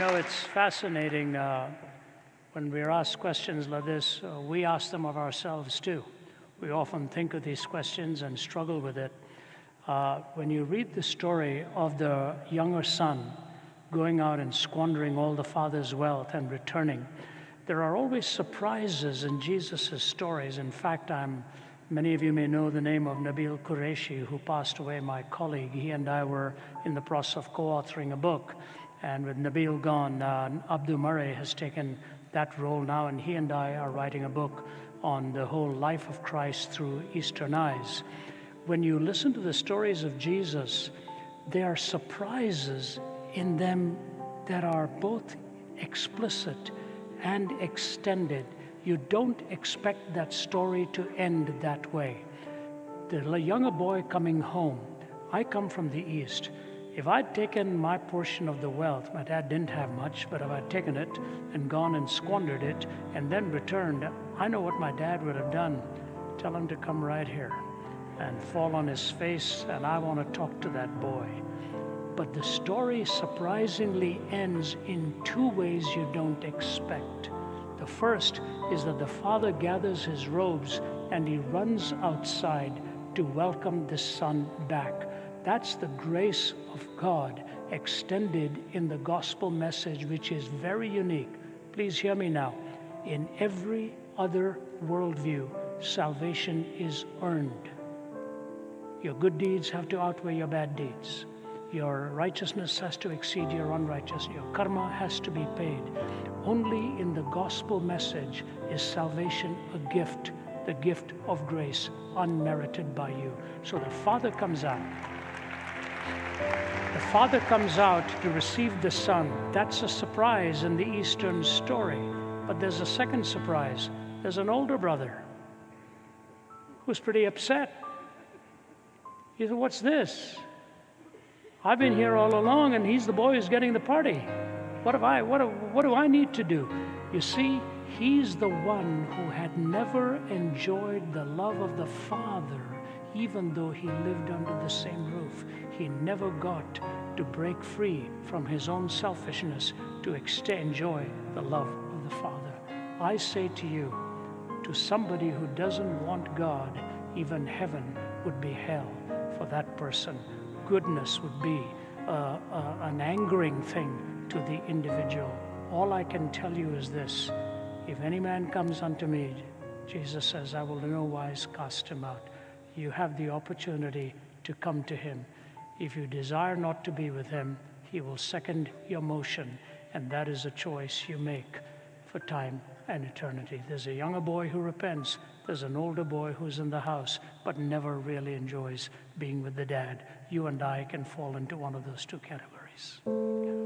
know, it's fascinating uh, when we're asked questions like this, uh, we ask them of ourselves too. We often think of these questions and struggle with it. Uh, when you read the story of the younger son going out and squandering all the father's wealth and returning, there are always surprises in Jesus' stories. In fact, I'm, many of you may know the name of Nabeel Qureshi, who passed away, my colleague. He and I were in the process of co authoring a book. And with Nabeel gone, uh, Abdu Murray has taken that role now, and he and I are writing a book on the whole life of Christ through Eastern eyes. When you listen to the stories of Jesus, there are surprises in them that are both explicit and extended. You don't expect that story to end that way. The younger boy coming home, I come from the East. If I'd taken my portion of the wealth, my dad didn't have much, but if I'd taken it and gone and squandered it and then returned, I know what my dad would have done. Tell him to come right here and fall on his face, and I want to talk to that boy. But the story surprisingly ends in two ways you don't expect. The first is that the father gathers his robes and he runs outside to welcome the son back. That's the grace of God extended in the gospel message, which is very unique. Please hear me now. In every other worldview, salvation is earned. Your good deeds have to outweigh your bad deeds. Your righteousness has to exceed your unrighteousness. Your karma has to be paid. Only in the gospel message is salvation a gift, the gift of grace, unmerited by you. So the Father comes out. The Father comes out to receive the Son. That's a surprise in the Eastern story. But there's a second surprise. There's an older brother who's pretty upset. He said, What's this? I've been here all along, and he's the boy who's getting the party. What, have I, what, what do I need to do? You see, he's the one who had never enjoyed the love of the Father even though he lived under the same roof. He never got to break free from his own selfishness to enjoy the love of the Father. I say to you, to somebody who doesn't want God, even heaven would be hell for that person. Goodness would be uh, uh, an angering thing to the individual. All I can tell you is this if any man comes unto me, Jesus says, I will in no wise cast him out you have the opportunity to come to Him. If you desire not to be with Him, He will second your motion, and that is a choice you make for time and eternity. There's a younger boy who repents, there's an older boy who's in the house, but never really enjoys being with the dad. You and I can fall into one of those two categories.